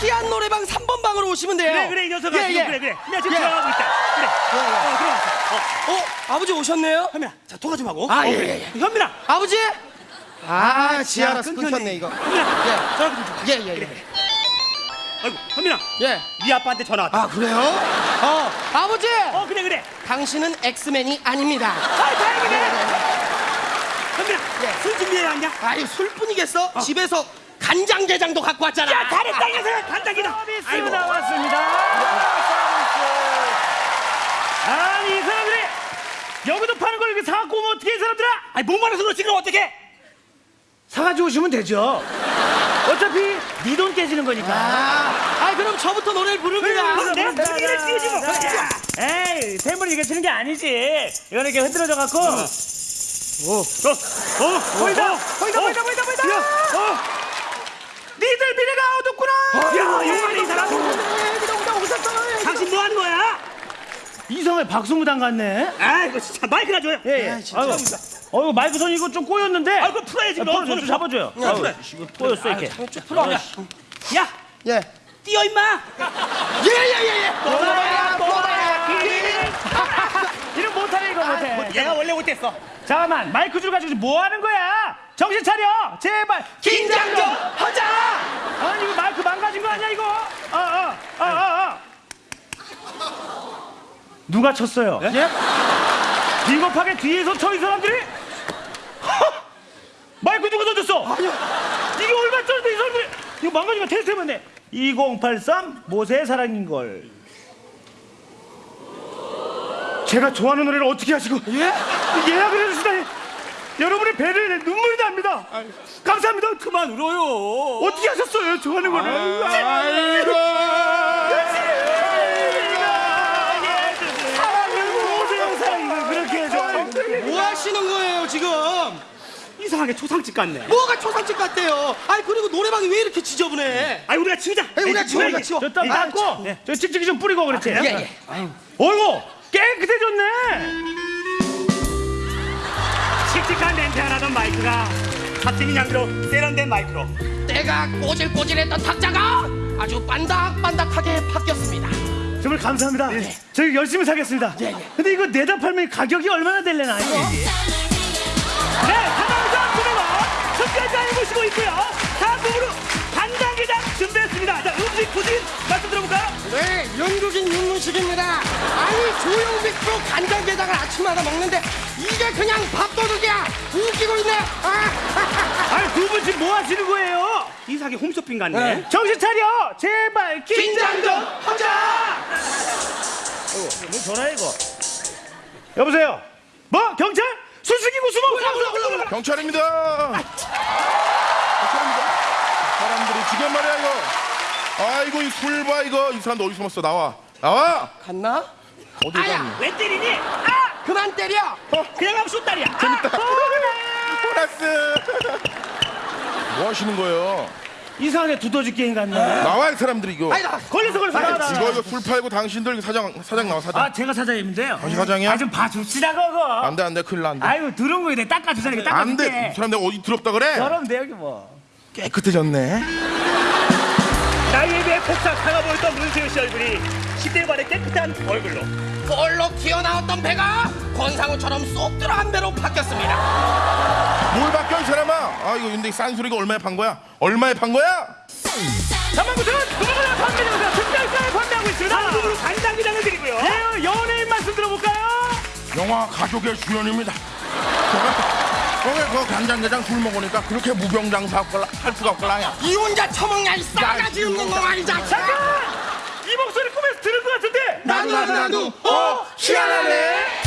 희한 노래방 3번 방으로 오시면 돼요. 그래 그래 이 녀석아 예, 지금 예. 그래 그래 내가 지금 예. 들어가고 있다 그래 어 들어갔어 어 어, 아버지 오셨네요? 현민아 자 통화 좀 하고 아, 어, 예, 예, 예. 현민아 아버지? 아, 지하라서 끊겼네. 끊겼네, 이거. 현민아 전화 좀 줘. 예, 예, 예. 아이고 현민아 예. 네 아빠한테 전화 왔다 아, 그래요? 어, 아버지! 어 그래 그래 당신은 엑스맨이 아닙니다. 아 다행이네 현민아 예. 술 준비해 왔냐 아이, 술뿐이겠어? 집에서 간장게장도 갖고 왔잖아. 야 잘했다 이 녀석아 간장이다 서비스 나왔습니다. 아니 이 사람들이 여기도 파는 걸 이렇게 사갖고 오면 어떻게 이 사람들아? 아니 못 말아서 그렇지 그럼 어떡해 사가지고 오시면 되죠. 어차피 네 돈 깨지는 거니까. 아, 아, 그럼 저부터 노래를 부릅니다. 내가 분위기를 띄우지 뭐 자, 에이 템을 이게 치는 게 아니지. 이거는 이렇게 흔들어져 갖고. 어, 어, 보이다, 어, 보이다, 어. 보이다, 보이다, 보이다. 야, 어. 니들 미래가 어둡구나. 야, 용만해 이 사람. 당신 뭐 하는 거야? 이성의 박수무당 같네. 아이고 진짜 마이크나 줘요. 예, 예. 아이고, 어이구 마이크 선 이거 좀 꼬였는데. 아, 그거 풀어야지, 아, 너. 풀어줘, 좀 잡아줘요. 야, 아이고, 풀어. 이거 꼬였어 이렇게. 풀어. 야, 야, 예. 뛰어 임마. 예, 예, 예, 예. 뽑아야, 뽑아야, 기린. 이름 못하네 이거 못해. 얘가 원래 못했어. 잠깐만 마이크 줄 가지고 뭐 하는 거야? 정신 차려 제발 긴장 좀 하자! 아니 이거 마이크 망가진 거 아니야 이거 아 아 아 아 아, 아, 아. 누가 쳤어요? 예? 비겁하게 뒤에서 쳐 이 사람들이 허! 마이크 누가 던졌어? 이게 얼마 쳤는데 이 사람들이 이거 망가지면 테스트 해봤네 2083 모세의 사랑인걸 제가 좋아하는 노래를 어떻게 하시고 예? 예약을 해주시다니 여러분의 배려에 눈물이 납니다 감사합니다 그만 울어요. 어떻게 하셨어요 좋아하는 거를 아이고 뭐 하시는 거예요, 지금? 이상하게 초상집 같네. 뭐가 초상집 같대요? 아이, 그리고 노래방이 왜 이렇게 지저분해? 아이 우리가 치우자. 에이, 우리가 치워, 우리가 치워. 저땀 닦고 저 찍찍이 좀 뿌리고 그렇지 예, 예. 어이구 깨끗해졌네 칙칙한 냄새 나던 마이크가 갑자기 양으로 세련된 마이크로. 때가 꼬질꼬질했던 탁자가 아주 반닥반닥하게 바뀌었습니다. 정말 감사합니다 저희 열심히 사겠습니다 예, 예. 근데 이거 내다 팔면 가격이 얼마나 될래나 이거 네 하나부터 구매원 특별히 알고시고 있고요 다음으로 간장게장 준비했습니다 자 음식 부진 말씀 들어볼까요? 네, 영국인 윤문식입니다. 아니, 프로 간장게장을 아침마다 먹는데 이게 그냥 밥도둑이야. 웃기고 있네. 아, 아니 두 분 지금 뭐 하시는 거예요? 이상하게 홈쇼핑 같네. 네. 정신 차려 제발 긴장 좀 하자. 뭐 전화해 이거 여보세요 뭐 경찰 술식이고 수모 경찰입니다 경찰입니다 사람들이 지금 말이야 아이고 이 술봐 이거. 이 사람들 어디 숨었어? 나와. 나와. 갔나? 어디 아야. 갔니? 왜 때리니? 아! 그만 때려. 그냥 하면 숏다리야. 재밌다. 보너스. 뭐 하시는 거예요? 이상하게 두더지 게임 같네. 나와 이 사람들이 이거. 아이, 나. 걸렸어 걸렸어 나가, 나가. 이거 이거 술 팔고 당신들 사장 사장 나와 사장. 아 제가 사장님인데요? 당신 사장이야? 아 좀 봐줍시다 그거. 안돼 안돼. 큰일 난다. 아유 들은 거에 내 닦아주잖아 이거 안돼. 닦아줄게. 이 사람들 어디 더럽다 그래? 내 여기 뭐. 깨끗해졌네 나이에 비해 폭삭 상아 보였던 문세윤 씨 얼굴이 10대 반의 깨끗한 얼굴로. 볼록 튀어나왔던 배가 권상우처럼 쏙 들어간 배로 바뀌었습니다. 뭘 바뀌어 이 사람아 아 이거 근데 싼 소리가 얼마에 판 거야 얼마에 판 거야 잠깐부터는 그거보다 판매점에서 특별가에 판매하고 있습니다 한국으로 간장게장을 드리고요. 네, 연예인 말씀 들어볼까요? 영화 가족의 주연입니다. 거기 그 간장게장 술 먹으니까 그렇게 무병장수 할 수가 없걸라야. 이 혼자 처먹냐 이 싸가지 없는 놈아이 자식아. 잠깐! 이 목소리 꿈에서 들은 것 같은데 나도 나도 나도 어 희한하네.